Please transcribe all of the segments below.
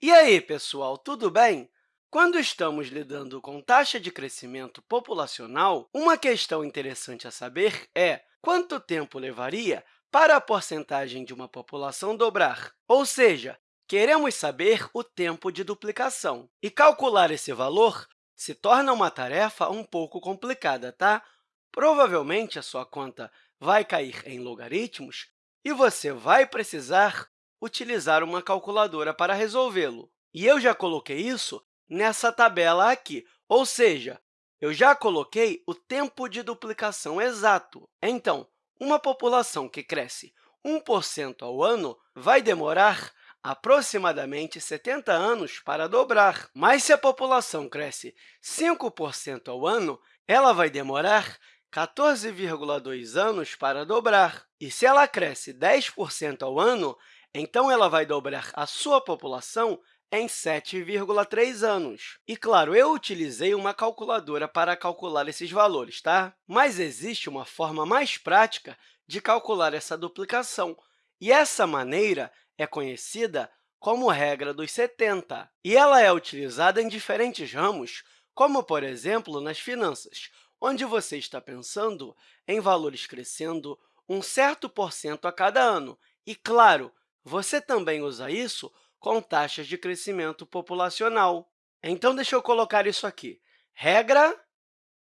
E aí, pessoal, tudo bem? Quando estamos lidando com taxa de crescimento populacional, uma questão interessante a saber é quanto tempo levaria para a porcentagem de uma população dobrar? Ou seja, queremos saber o tempo de duplicação. E calcular esse valor se torna uma tarefa um pouco complicada, tá? Provavelmente, a sua conta vai cair em logaritmos e você vai precisar utilizar uma calculadora para resolvê-lo. E eu já coloquei isso nessa tabela aqui, ou seja, eu já coloquei o tempo de duplicação exato. Então, uma população que cresce 1% ao ano vai demorar aproximadamente 70 anos para dobrar. Mas, se a população cresce 5% ao ano, ela vai demorar 14,2 anos para dobrar. E se ela cresce 10% ao ano, então ela vai dobrar a sua população em 7,3 anos. E, claro, eu utilizei uma calculadora para calcular esses valores, tá? mas existe uma forma mais prática de calcular essa duplicação, e essa maneira é conhecida como regra dos 70, e ela é utilizada em diferentes ramos, como, por exemplo, nas finanças, onde você está pensando em valores crescendo um certo por cento a cada ano. E, claro, você também usa isso com taxas de crescimento populacional. Então, deixa eu colocar isso aqui. Regra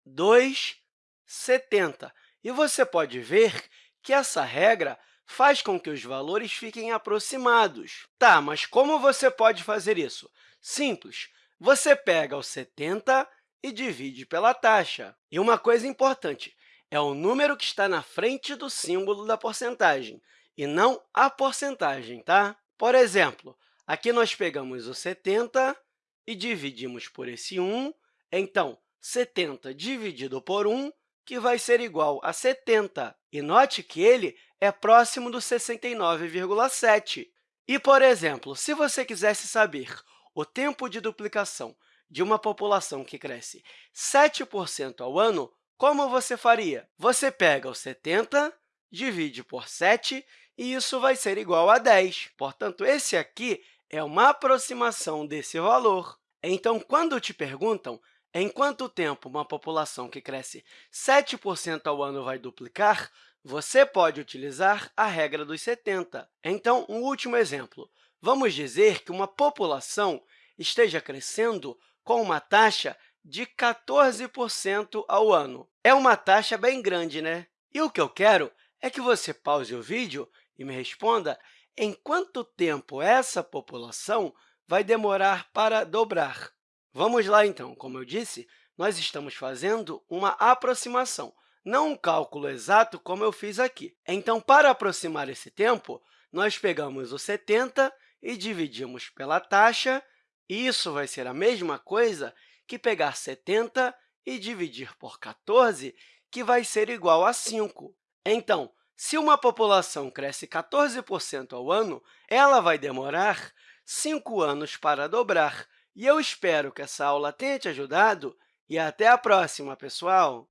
2,70. E você pode ver que essa regra faz com que os valores fiquem aproximados. Tá, mas como você pode fazer isso? Simples. Você pega o 70 e divide pela taxa. E uma coisa importante, é o número que está na frente do símbolo da porcentagem, e não a porcentagem. Tá? Por exemplo, aqui nós pegamos o 70 e dividimos por esse 1, então, 70 dividido por 1, que vai ser igual a 70. E note que ele é próximo do 69,7. E, por exemplo, se você quisesse saber o tempo de duplicação de uma população que cresce 7% ao ano, como você faria? Você pega o 70, divide por 7, e isso vai ser igual a 10. Portanto, esse aqui é uma aproximação desse valor. Então, quando te perguntam em quanto tempo uma população que cresce 7% ao ano vai duplicar, você pode utilizar a regra dos 70. Então, um último exemplo. Vamos dizer que uma população esteja crescendo com uma taxa de 14% ao ano. É uma taxa bem grande, né? E o que eu quero é que você pause o vídeo e me responda em quanto tempo essa população vai demorar para dobrar. Vamos lá, então. Como eu disse, nós estamos fazendo uma aproximação, não um cálculo exato como eu fiz aqui. Então, para aproximar esse tempo, nós pegamos o 70 e dividimos pela taxa isso vai ser a mesma coisa que pegar 70 e dividir por 14, que vai ser igual a 5. Então, se uma população cresce 14% ao ano, ela vai demorar 5 anos para dobrar. E eu espero que essa aula tenha te ajudado e até a próxima, pessoal!